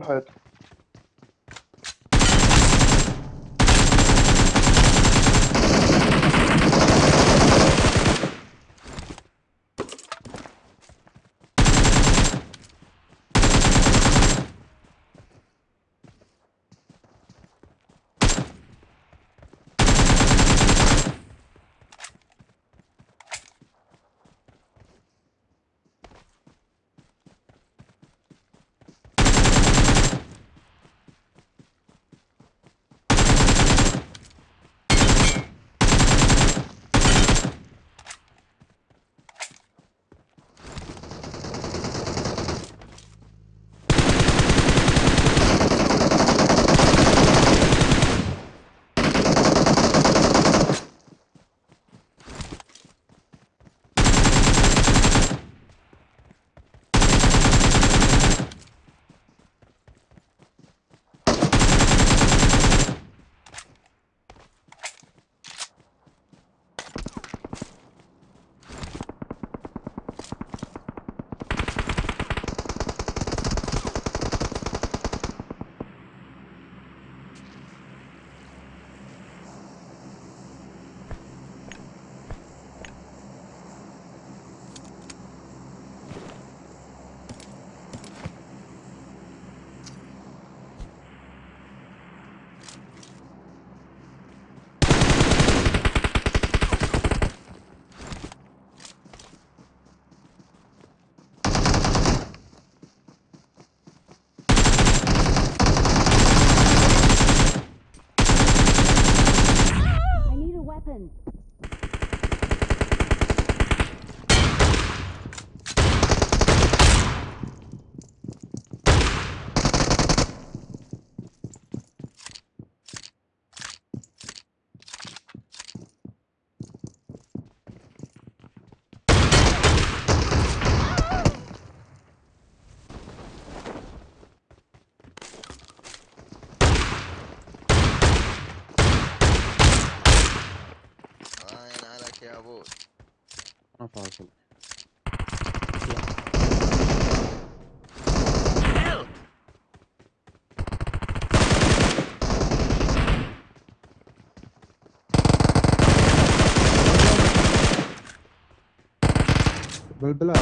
man halt. Amen. أنا فاصل. بالبلاد